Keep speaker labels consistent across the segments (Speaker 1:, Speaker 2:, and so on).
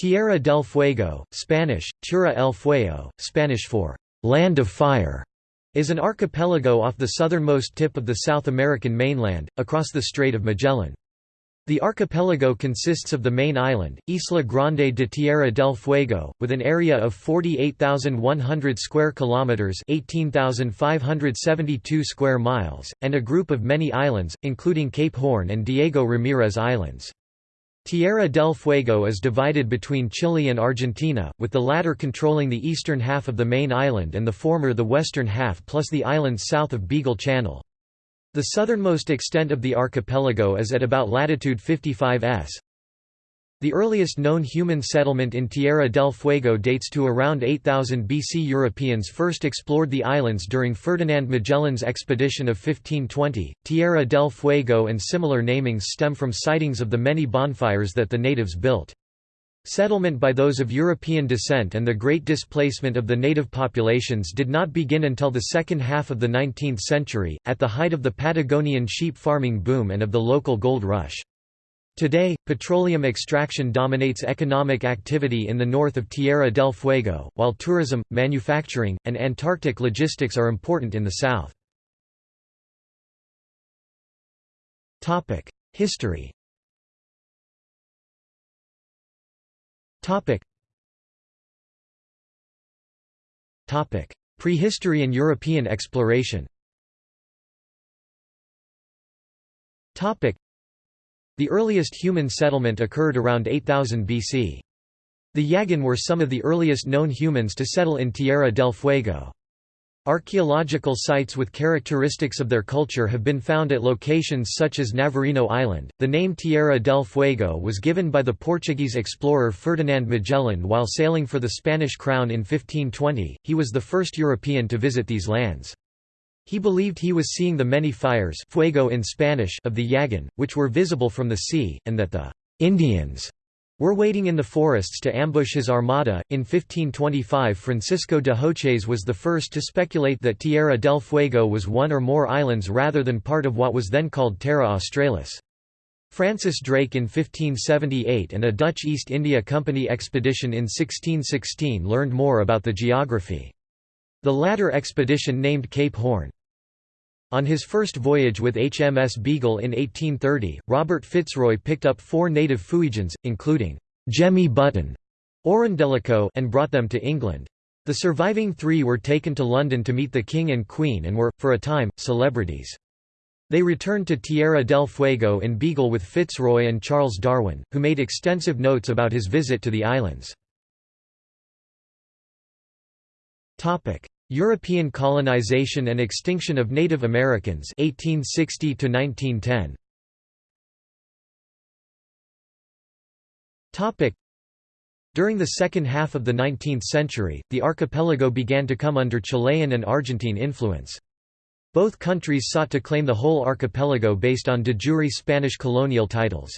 Speaker 1: Tierra del Fuego, Spanish, Tierra el Fuego, Spanish for «land of fire», is an archipelago off the southernmost tip of the South American mainland, across the Strait of Magellan. The archipelago consists of the main island, Isla Grande de Tierra del Fuego, with an area of 48,100 square kilometers (18,572 square miles), and a group of many islands, including Cape Horn and Diego Ramirez Islands. Tierra del Fuego is divided between Chile and Argentina, with the latter controlling the eastern half of the main island and the former the western half plus the islands south of Beagle Channel. The southernmost extent of the archipelago is at about latitude 55 s. The earliest known human settlement in Tierra del Fuego dates to around 8000 BC. Europeans first explored the islands during Ferdinand Magellan's expedition of 1520. Tierra del Fuego and similar namings stem from sightings of the many bonfires that the natives built. Settlement by those of European descent and the great displacement of the native populations did not begin until the second half of the 19th century, at the height of the Patagonian sheep farming boom and of the local gold rush. Today, petroleum extraction dominates economic activity in the north of Tierra del Fuego, while tourism, manufacturing, and Antarctic logistics are important in the south. History Prehistory and European exploration the earliest human settlement occurred around 8000 BC. The Yaghan were some of the earliest known humans to settle in Tierra del Fuego. Archaeological sites with characteristics of their culture have been found at locations such as Navarino Island. The name Tierra del Fuego was given by the Portuguese explorer Ferdinand Magellan while sailing for the Spanish crown in 1520. He was the first European to visit these lands. He believed he was seeing the many fires fuego in Spanish of the Yagan, which were visible from the sea, and that the Indians were waiting in the forests to ambush his armada. In 1525, Francisco de Hoces was the first to speculate that Tierra del Fuego was one or more islands rather than part of what was then called Terra Australis. Francis Drake in 1578 and a Dutch East India Company expedition in 1616 learned more about the geography. The latter expedition named Cape Horn. On his first voyage with HMS Beagle in 1830, Robert Fitzroy picked up four native Fuegians, including Jemmy Button Orundellico, and brought them to England. The surviving three were taken to London to meet the King and Queen and were, for a time, celebrities. They returned to Tierra del Fuego in Beagle with Fitzroy and Charles Darwin, who made extensive notes about his visit to the islands. European colonization and extinction of Native Americans 1860 to 1910 Topic During the second half of the 19th century, the archipelago began to come under Chilean and Argentine influence. Both countries sought to claim the whole archipelago based on de jure Spanish colonial titles.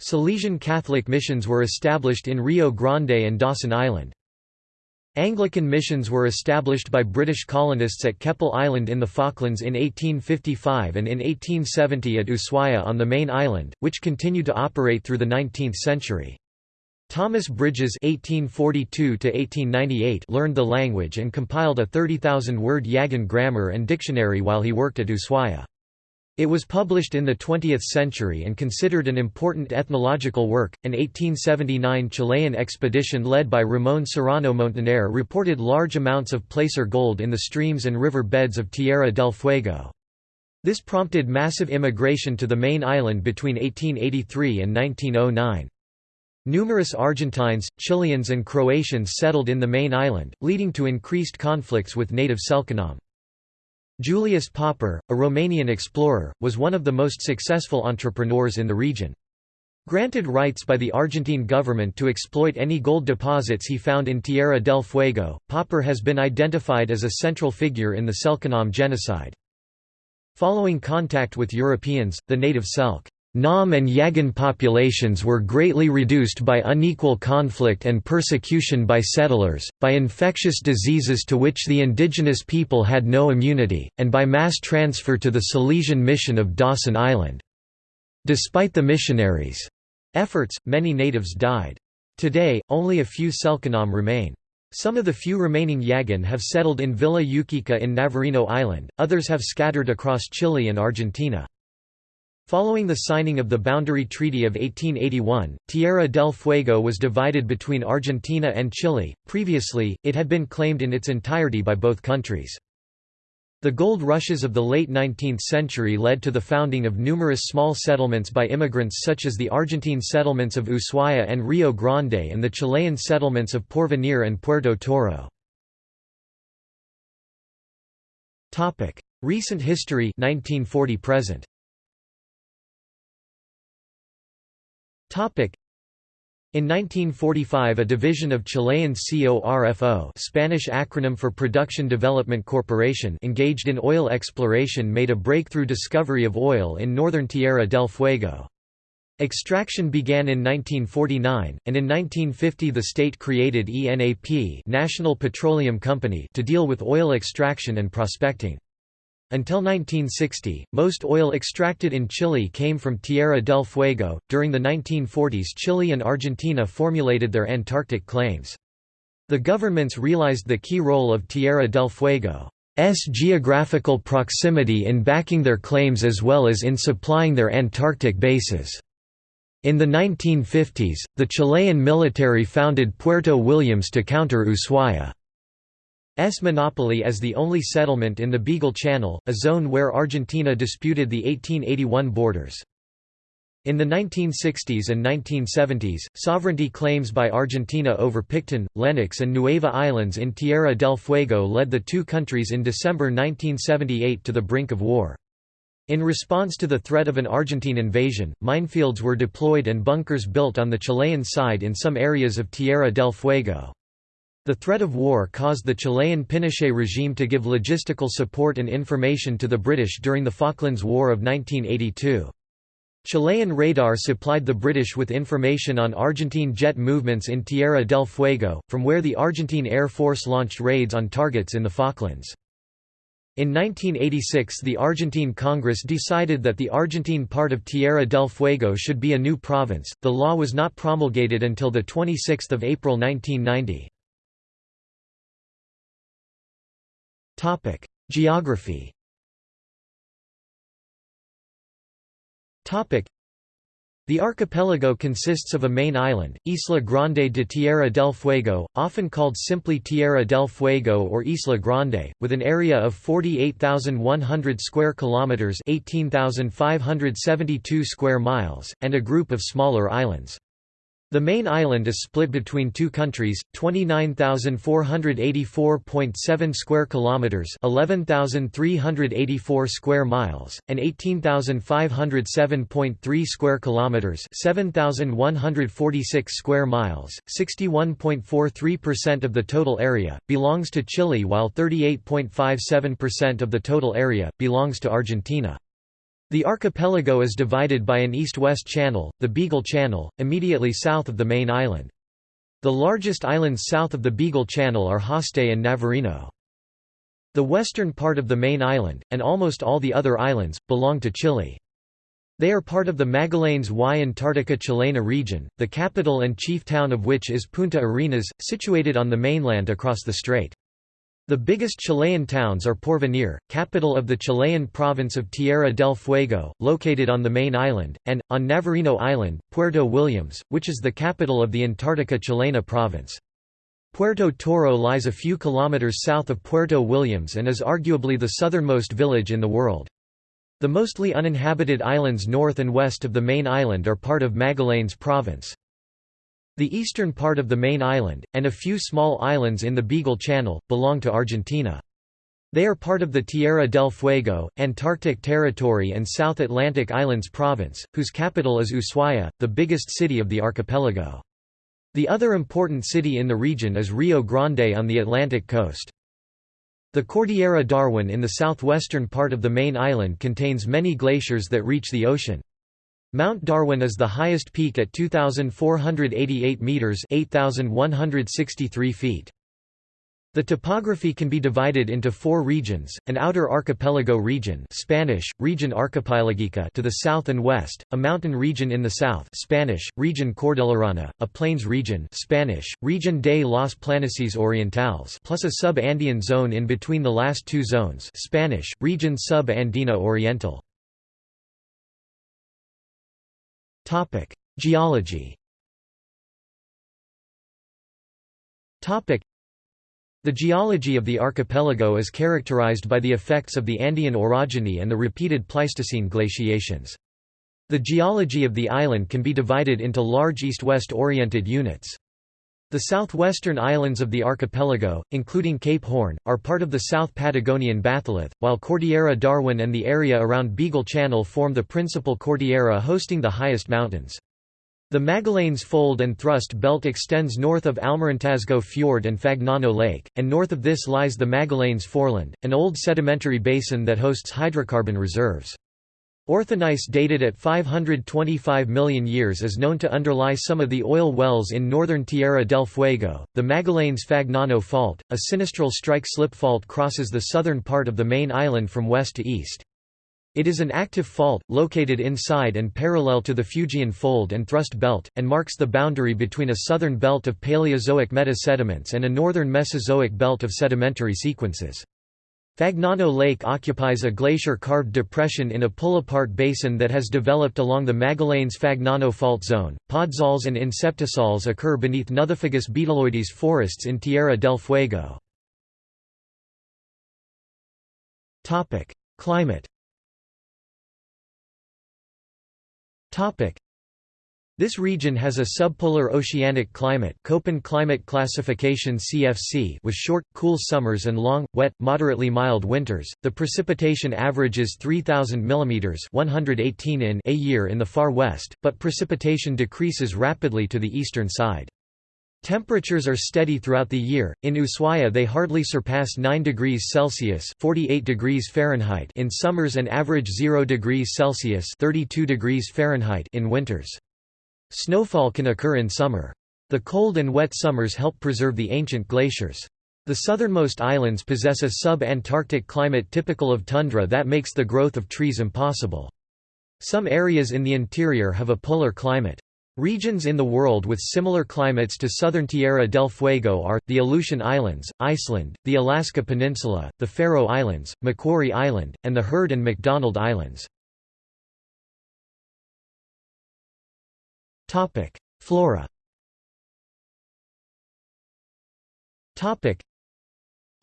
Speaker 1: Salesian Catholic missions were established in Rio Grande and Dawson Island. Anglican missions were established by British colonists at Keppel Island in the Falklands in 1855 and in 1870 at Ushuaia on the main island, which continued to operate through the 19th century. Thomas Bridges (1842–1898) learned the language and compiled a 30,000-word Yaghan grammar and dictionary while he worked at Ushuaia. It was published in the 20th century and considered an important ethnological work. An 1879 Chilean expedition led by Ramón Serrano Montaner reported large amounts of placer gold in the streams and river beds of Tierra del Fuego. This prompted massive immigration to the main island between 1883 and 1909. Numerous Argentines, Chileans and Croatians settled in the main island, leading to increased conflicts with native Selknam. Julius Popper, a Romanian explorer, was one of the most successful entrepreneurs in the region. Granted rights by the Argentine government to exploit any gold deposits he found in Tierra del Fuego, Popper has been identified as a central figure in the Selknam genocide. Following contact with Europeans, the native Selk Nam and Yagan populations were greatly reduced by unequal conflict and persecution by settlers, by infectious diseases to which the indigenous people had no immunity, and by mass transfer to the Salesian mission of Dawson Island. Despite the missionaries' efforts, many natives died. Today, only a few Selknam remain. Some of the few remaining Yagan have settled in Villa Ukika in Navarino Island, others have scattered across Chile and Argentina. Following the signing of the Boundary Treaty of 1881, Tierra del Fuego was divided between Argentina and Chile, previously, it had been claimed in its entirety by both countries. The gold rushes of the late 19th century led to the founding of numerous small settlements by immigrants such as the Argentine settlements of Ushuaia and Rio Grande and the Chilean settlements of Porvenir and Puerto Toro. Recent history 1940 present. In 1945 a division of Chilean CORFO Spanish acronym for Production Development Corporation engaged in oil exploration made a breakthrough discovery of oil in northern Tierra del Fuego. Extraction began in 1949, and in 1950 the state created ENAP National Petroleum Company to deal with oil extraction and prospecting. Until 1960, most oil extracted in Chile came from Tierra del Fuego. During the 1940s, Chile and Argentina formulated their Antarctic claims. The governments realized the key role of Tierra del Fuego's geographical proximity in backing their claims as well as in supplying their Antarctic bases. In the 1950s, the Chilean military founded Puerto Williams to counter Ushuaia. S monopoly as the only settlement in the Beagle Channel, a zone where Argentina disputed the 1881 borders. In the 1960s and 1970s, sovereignty claims by Argentina over Picton, Lennox and Nueva Islands in Tierra del Fuego led the two countries in December 1978 to the brink of war. In response to the threat of an Argentine invasion, minefields were deployed and bunkers built on the Chilean side in some areas of Tierra del Fuego. The threat of war caused the Chilean Pinochet regime to give logistical support and information to the British during the Falklands War of 1982. Chilean radar supplied the British with information on Argentine jet movements in Tierra del Fuego, from where the Argentine Air Force launched raids on targets in the Falklands. In 1986 the Argentine Congress decided that the Argentine part of Tierra del Fuego should be a new province. The law was not promulgated until the 26th of April 1990. Geography. The archipelago consists of a main island, Isla Grande de Tierra del Fuego, often called simply Tierra del Fuego or Isla Grande, with an area of 48,100 square kilometers (18,572 square miles) and a group of smaller islands. The main island is split between two countries, 29,484.7 square kilometers, 11,384 square miles, and 18,507.3 square kilometers, 7,146 square miles. 61.43% of the total area belongs to Chile while 38.57% of the total area belongs to Argentina. The archipelago is divided by an east-west channel, the Beagle Channel, immediately south of the main island. The largest islands south of the Beagle Channel are Haste and Navarino. The western part of the main island, and almost all the other islands, belong to Chile. They are part of the Magallanes y Antártica Chilena region, the capital and chief town of which is Punta Arenas, situated on the mainland across the strait. The biggest Chilean towns are Porvenir, capital of the Chilean province of Tierra del Fuego, located on the main island, and, on Navarino Island, Puerto Williams, which is the capital of the Antarctica Chilena province. Puerto Toro lies a few kilometers south of Puerto Williams and is arguably the southernmost village in the world. The mostly uninhabited islands north and west of the main island are part of Magallanes province. The eastern part of the main island, and a few small islands in the Beagle Channel, belong to Argentina. They are part of the Tierra del Fuego, Antarctic Territory and South Atlantic Islands Province, whose capital is Ushuaia, the biggest city of the archipelago. The other important city in the region is Rio Grande on the Atlantic coast. The Cordillera Darwin in the southwestern part of the main island contains many glaciers that reach the ocean. Mount Darwin is the highest peak at 2,488 metres 8,163 feet. The topography can be divided into four regions, an outer archipelago region Spanish, region archipelagica to the south and west, a mountain region in the south Spanish, region Cordillerana, a plains region Spanish, region de los Planicies Orientales plus a sub-Andean zone in between the last two zones Spanish, region sub-Andina Oriental. Geology the geology of the archipelago is characterized by the effects of the Andean orogeny and the repeated Pleistocene glaciations. The geology of the island can be divided into large east-west oriented units. The southwestern islands of the archipelago, including Cape Horn, are part of the South Patagonian batholith, while Cordillera Darwin and the area around Beagle Channel form the principal cordillera hosting the highest mountains. The Magallanes Fold and Thrust Belt extends north of Almirantazgo Fjord and Fagnano Lake, and north of this lies the Magallanes Foreland, an old sedimentary basin that hosts hydrocarbon reserves. Orthogneiss dated at 525 million years is known to underlie some of the oil wells in northern Tierra del Fuego. The Magallanes-Fagnano Fault, a sinistral strike-slip fault crosses the southern part of the main island from west to east. It is an active fault, located inside and parallel to the Fuegian Fold and Thrust Belt, and marks the boundary between a southern belt of Paleozoic metasediments and a northern Mesozoic belt of sedimentary sequences. Fagnano Lake occupies a glacier-carved depression in a pull-apart basin that has developed along the Magallanes-Fagnano fault zone. Podzols and inceptisols occur beneath Nothofagus betuloides forests in Tierra del Fuego. Topic: Climate This region has a subpolar oceanic climate Köppen climate classification CFC with short, cool summers and long, wet, moderately mild winters. The precipitation averages 3,000 mm 118 in a year in the far west, but precipitation decreases rapidly to the eastern side. Temperatures are steady throughout the year. In Ushuaia they hardly surpass 9 degrees Celsius (48 degrees Fahrenheit) in summers and average 0 degrees Celsius (32 degrees Fahrenheit) in winters. Snowfall can occur in summer. The cold and wet summers help preserve the ancient glaciers. The southernmost islands possess a sub-Antarctic climate typical of tundra that makes the growth of trees impossible. Some areas in the interior have a polar climate. Regions in the world with similar climates to southern Tierra del Fuego are, the Aleutian Islands, Iceland, the Alaska Peninsula, the Faroe Islands, Macquarie Island, and the Heard and McDonald Islands. Flora Topic: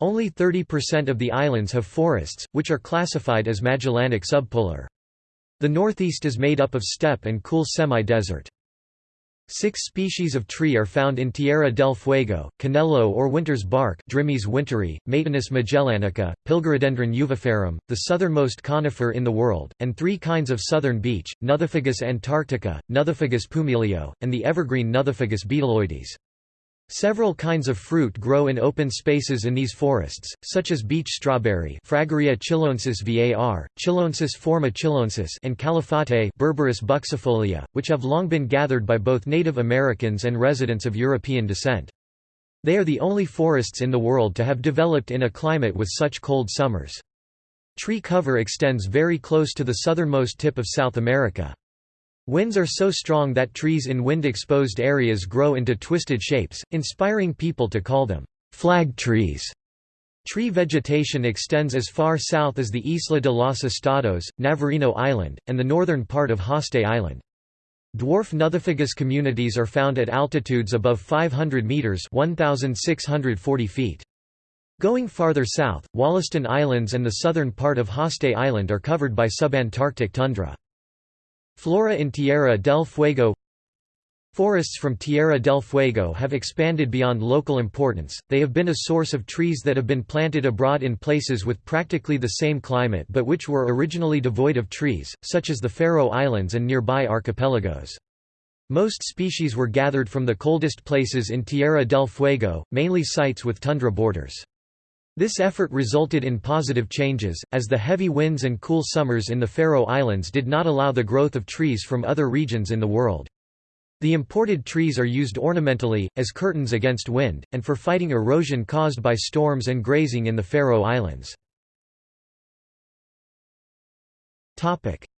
Speaker 1: Only 30% of the islands have forests, which are classified as Magellanic subpolar. The northeast is made up of steppe and cool semi-desert. Six species of tree are found in Tierra del Fuego, Canelo or winter's bark Drimys winteri, Maytenus magellanica, Pilgerodendron uviferum, the southernmost conifer in the world, and three kinds of southern beech, Nothofagus antarctica, Nothofagus pumilio, and the evergreen Nothofagus betuloides. Several kinds of fruit grow in open spaces in these forests, such as beech strawberry Fragaria chiloensis var, Chiloensis forma chiloensis and Calafate Berberis buxifolia, which have long been gathered by both Native Americans and residents of European descent. They are the only forests in the world to have developed in a climate with such cold summers. Tree cover extends very close to the southernmost tip of South America. Winds are so strong that trees in wind-exposed areas grow into twisted shapes, inspiring people to call them flag trees. Tree vegetation extends as far south as the Isla de los Estados, Navarino Island, and the northern part of Haste Island. Dwarf Nothofagus communities are found at altitudes above 500 meters (1640 feet). Going farther south, Wollaston Islands and the southern part of Haste Island are covered by subantarctic tundra. Flora in Tierra del Fuego Forests from Tierra del Fuego have expanded beyond local importance, they have been a source of trees that have been planted abroad in places with practically the same climate but which were originally devoid of trees, such as the Faroe Islands and nearby archipelagos. Most species were gathered from the coldest places in Tierra del Fuego, mainly sites with tundra borders. This effort resulted in positive changes, as the heavy winds and cool summers in the Faroe Islands did not allow the growth of trees from other regions in the world. The imported trees are used ornamentally, as curtains against wind, and for fighting erosion caused by storms and grazing in the Faroe Islands.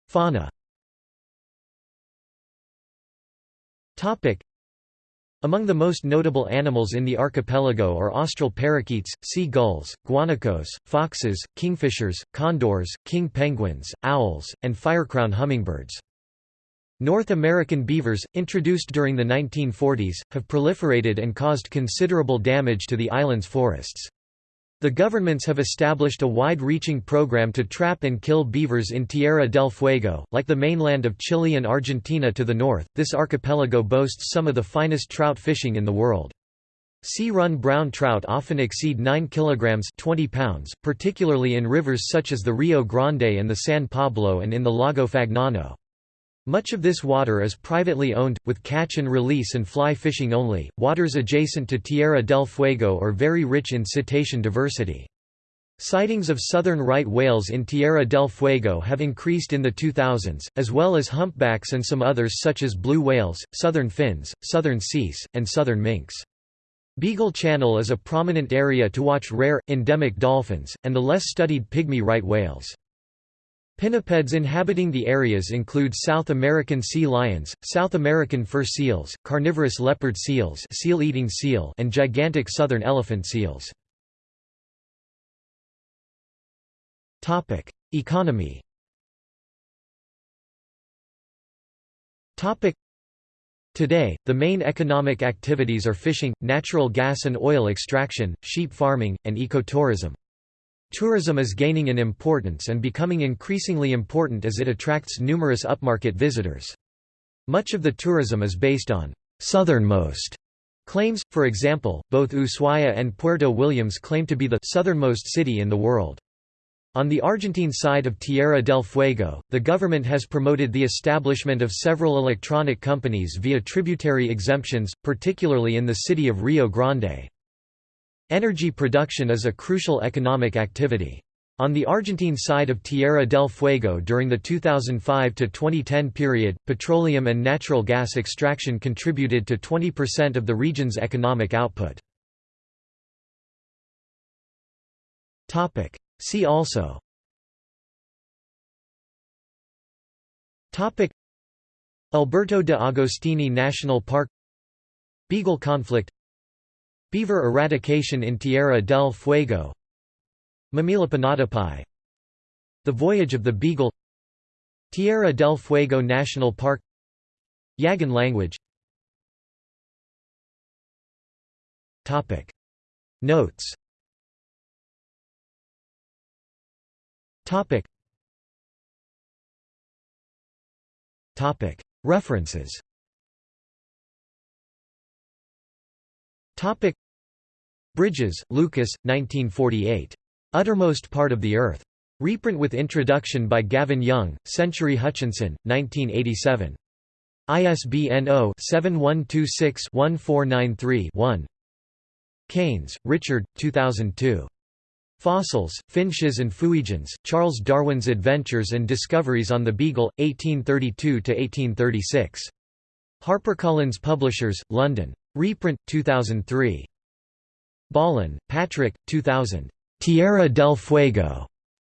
Speaker 1: Fauna among the most notable animals in the archipelago are austral parakeets, sea gulls, guanacos, foxes, kingfishers, condors, king penguins, owls, and firecrown hummingbirds. North American beavers, introduced during the 1940s, have proliferated and caused considerable damage to the island's forests. The governments have established a wide-reaching program to trap and kill beavers in Tierra del Fuego. Like the mainland of Chile and Argentina to the north, this archipelago boasts some of the finest trout fishing in the world. Sea-run brown trout often exceed 9 kilograms 20 pounds, particularly in rivers such as the Rio Grande and the San Pablo and in the Lago Fagnano. Much of this water is privately owned, with catch and release and fly fishing only. Waters adjacent to Tierra del Fuego are very rich in cetacean diversity. Sightings of southern right whales in Tierra del Fuego have increased in the 2000s, as well as humpbacks and some others such as blue whales, southern fins, southern seis, and southern minks. Beagle Channel is a prominent area to watch rare, endemic dolphins, and the less studied pygmy right whales. Pinnipeds inhabiting the areas include South American sea lions, South American fur seals, carnivorous leopard seals seal-eating seal and gigantic southern elephant seals. Economy Today, the main economic activities are fishing, natural gas and oil extraction, sheep farming, and ecotourism. Tourism is gaining in importance and becoming increasingly important as it attracts numerous upmarket visitors. Much of the tourism is based on «southernmost» claims, for example, both Ushuaia and Puerto Williams claim to be the «southernmost city in the world». On the Argentine side of Tierra del Fuego, the government has promoted the establishment of several electronic companies via tributary exemptions, particularly in the city of Rio Grande. Energy production is a crucial economic activity. On the Argentine side of Tierra del Fuego during the 2005–2010 period, petroleum and natural gas extraction contributed to 20% of the region's economic output. See also Alberto de Agostini National Park Beagle conflict Beaver eradication in Tierra del Fuego. Mamihlapinatapai The Voyage of the Beagle. Tierra del Fuego National Park. Yagan language. Topic. Notes. Topic. Topic. References Topic Bridges, Lucas, 1948. Uttermost Part of the Earth. Reprint with introduction by Gavin Young, Century Hutchinson, 1987. ISBN 0-7126-1493-1. Keynes, Richard, 2002. Fossils, Finches and Fuegians, Charles Darwin's Adventures and Discoveries on the Beagle, 1832–1836. HarperCollins Publishers, London. Reprint, 2003. Ballin, Patrick, 2000. Tierra del Fuego.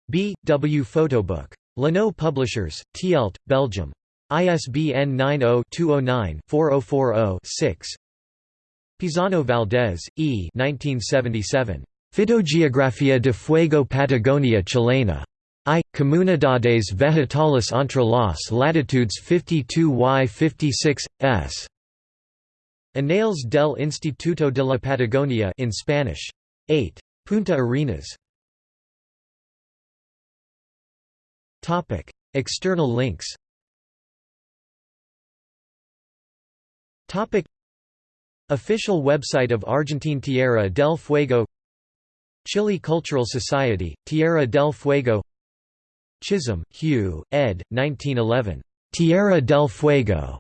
Speaker 1: B. W. Photobook. Lannoo Publishers, Tielt, Belgium. ISBN 90-209-4040-6. Pisano Valdez, E. 1977. Fitogeografía de Fuego Patagonia Chilena. I. Comunidades Vegetales entre las latitudes 52 y 56, s. Anales del Instituto de la Patagonia in Spanish. 8. Punta Arenas. Topic: External links. Topic: Official website of Argentine Tierra del Fuego. Chile Cultural Society, Tierra del Fuego. Chisholm, Hugh, ed. 1911. Tierra del Fuego.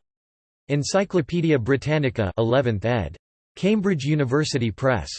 Speaker 1: Encyclopædia Britannica 11th ed. Cambridge University Press.